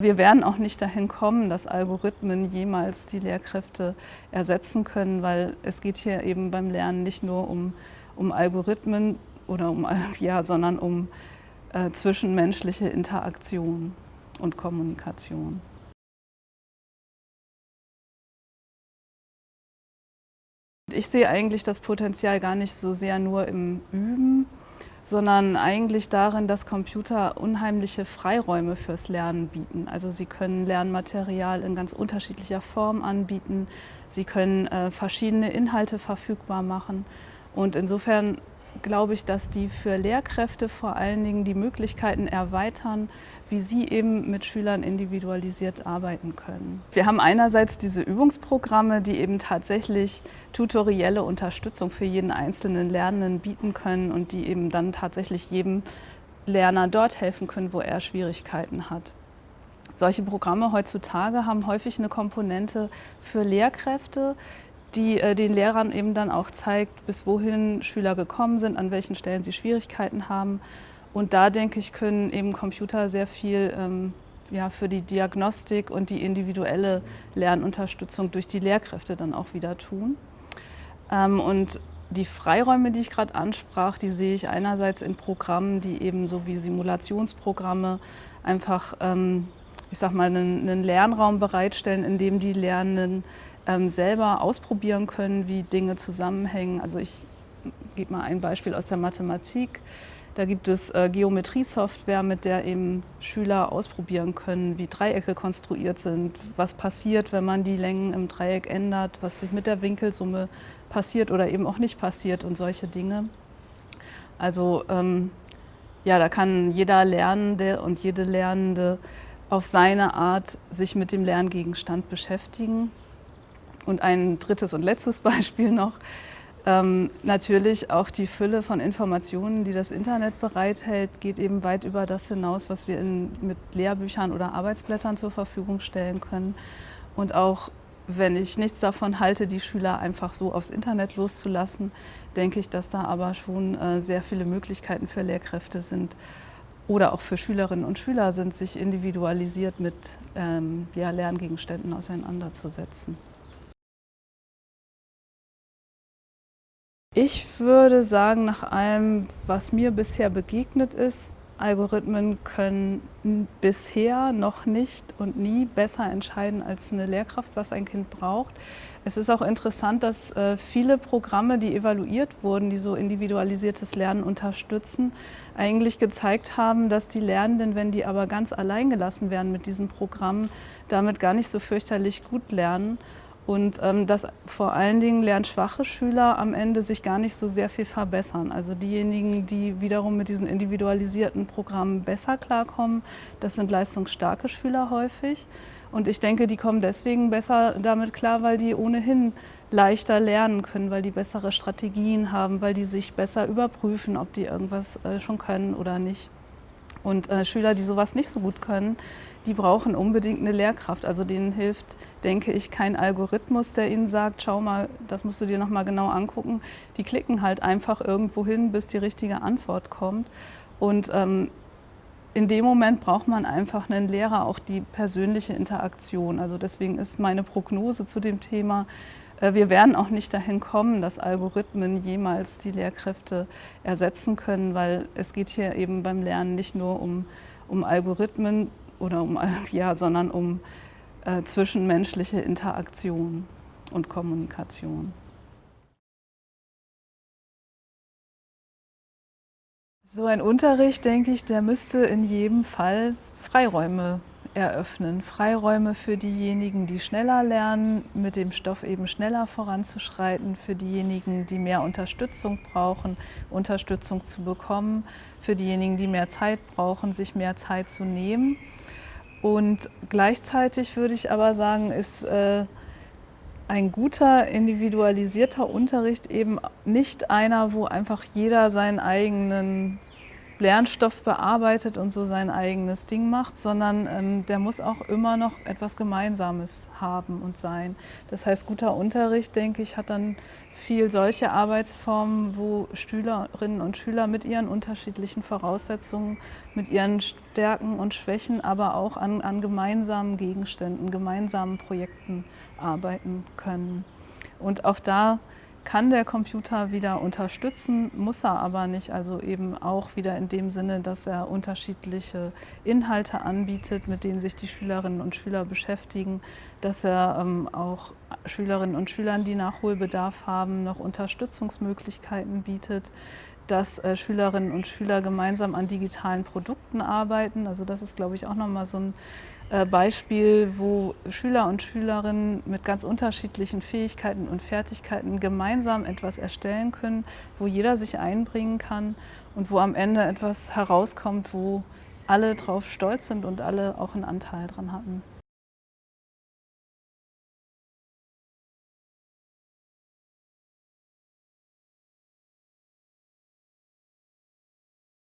Wir werden auch nicht dahin kommen, dass Algorithmen jemals die Lehrkräfte ersetzen können, weil es geht hier eben beim Lernen nicht nur um, um Algorithmen oder um, ja, sondern um äh, zwischenmenschliche Interaktion und Kommunikation. Ich sehe eigentlich das Potenzial gar nicht so sehr nur im Üben, sondern eigentlich darin, dass Computer unheimliche Freiräume fürs Lernen bieten. Also sie können Lernmaterial in ganz unterschiedlicher Form anbieten, sie können äh, verschiedene Inhalte verfügbar machen und insofern glaube ich, dass die für Lehrkräfte vor allen Dingen die Möglichkeiten erweitern, wie sie eben mit Schülern individualisiert arbeiten können. Wir haben einerseits diese Übungsprogramme, die eben tatsächlich tutorielle Unterstützung für jeden einzelnen Lernenden bieten können und die eben dann tatsächlich jedem Lerner dort helfen können, wo er Schwierigkeiten hat. Solche Programme heutzutage haben häufig eine Komponente für Lehrkräfte, die äh, den Lehrern eben dann auch zeigt, bis wohin Schüler gekommen sind, an welchen Stellen sie Schwierigkeiten haben. Und da, denke ich, können eben Computer sehr viel ähm, ja, für die Diagnostik und die individuelle Lernunterstützung durch die Lehrkräfte dann auch wieder tun. Ähm, und die Freiräume, die ich gerade ansprach, die sehe ich einerseits in Programmen, die eben so wie Simulationsprogramme einfach, ähm, ich sag mal, einen, einen Lernraum bereitstellen, in dem die Lernenden ähm, selber ausprobieren können, wie Dinge zusammenhängen. Also ich gebe mal ein Beispiel aus der Mathematik. Da gibt es äh, Geometriesoftware, mit der eben Schüler ausprobieren können, wie Dreiecke konstruiert sind, was passiert, wenn man die Längen im Dreieck ändert, was sich mit der Winkelsumme passiert oder eben auch nicht passiert und solche Dinge. Also ähm, ja, da kann jeder Lernende und jede Lernende auf seine Art sich mit dem Lerngegenstand beschäftigen. Und ein drittes und letztes Beispiel noch. Ähm, natürlich auch die Fülle von Informationen, die das Internet bereithält, geht eben weit über das hinaus, was wir in, mit Lehrbüchern oder Arbeitsblättern zur Verfügung stellen können. Und auch wenn ich nichts davon halte, die Schüler einfach so aufs Internet loszulassen, denke ich, dass da aber schon äh, sehr viele Möglichkeiten für Lehrkräfte sind oder auch für Schülerinnen und Schüler sind, sich individualisiert mit ähm, ja, Lerngegenständen auseinanderzusetzen. Ich würde sagen, nach allem, was mir bisher begegnet ist, Algorithmen können bisher noch nicht und nie besser entscheiden als eine Lehrkraft, was ein Kind braucht. Es ist auch interessant, dass äh, viele Programme, die evaluiert wurden, die so individualisiertes Lernen unterstützen, eigentlich gezeigt haben, dass die Lernenden, wenn die aber ganz allein gelassen werden mit diesen Programmen, damit gar nicht so fürchterlich gut lernen und ähm, dass vor allen Dingen lernschwache Schüler am Ende sich gar nicht so sehr viel verbessern. Also diejenigen, die wiederum mit diesen individualisierten Programmen besser klarkommen, das sind leistungsstarke Schüler häufig. Und ich denke, die kommen deswegen besser damit klar, weil die ohnehin leichter lernen können, weil die bessere Strategien haben, weil die sich besser überprüfen, ob die irgendwas äh, schon können oder nicht. Und äh, Schüler, die sowas nicht so gut können, die brauchen unbedingt eine Lehrkraft. Also denen hilft, denke ich, kein Algorithmus, der ihnen sagt, schau mal, das musst du dir nochmal genau angucken. Die klicken halt einfach irgendwo hin, bis die richtige Antwort kommt. Und ähm, in dem Moment braucht man einfach einen Lehrer, auch die persönliche Interaktion. Also deswegen ist meine Prognose zu dem Thema, wir werden auch nicht dahin kommen, dass Algorithmen jemals die Lehrkräfte ersetzen können, weil es geht hier eben beim Lernen nicht nur um, um Algorithmen oder um, ja, sondern um äh, zwischenmenschliche Interaktion und Kommunikation. So ein Unterricht, denke ich, der müsste in jedem Fall Freiräume eröffnen. Freiräume für diejenigen, die schneller lernen, mit dem Stoff eben schneller voranzuschreiten, für diejenigen, die mehr Unterstützung brauchen, Unterstützung zu bekommen, für diejenigen, die mehr Zeit brauchen, sich mehr Zeit zu nehmen. Und gleichzeitig würde ich aber sagen, ist äh, ein guter individualisierter Unterricht eben nicht einer, wo einfach jeder seinen eigenen Lernstoff bearbeitet und so sein eigenes Ding macht, sondern ähm, der muss auch immer noch etwas Gemeinsames haben und sein. Das heißt, guter Unterricht, denke ich, hat dann viel solche Arbeitsformen, wo Schülerinnen und Schüler mit ihren unterschiedlichen Voraussetzungen, mit ihren Stärken und Schwächen, aber auch an, an gemeinsamen Gegenständen, gemeinsamen Projekten arbeiten können. Und auch da kann der Computer wieder unterstützen, muss er aber nicht. Also eben auch wieder in dem Sinne, dass er unterschiedliche Inhalte anbietet, mit denen sich die Schülerinnen und Schüler beschäftigen, dass er ähm, auch Schülerinnen und Schülern, die Nachholbedarf haben, noch Unterstützungsmöglichkeiten bietet dass äh, Schülerinnen und Schüler gemeinsam an digitalen Produkten arbeiten. Also das ist, glaube ich, auch nochmal so ein äh, Beispiel, wo Schüler und Schülerinnen mit ganz unterschiedlichen Fähigkeiten und Fertigkeiten gemeinsam etwas erstellen können, wo jeder sich einbringen kann und wo am Ende etwas herauskommt, wo alle drauf stolz sind und alle auch einen Anteil dran hatten.